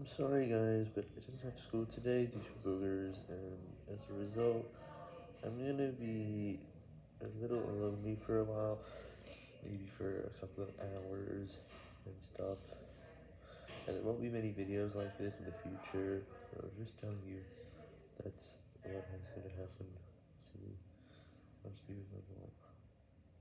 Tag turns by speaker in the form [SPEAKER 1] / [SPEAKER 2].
[SPEAKER 1] I'm sorry guys, but I didn't have school today due to boogers, and as a result, I'm gonna be a little lonely for a while, maybe for a couple of hours and stuff, and there won't be many videos like this in the future, I'm just telling you, that's what has gonna happen to me, I'm just.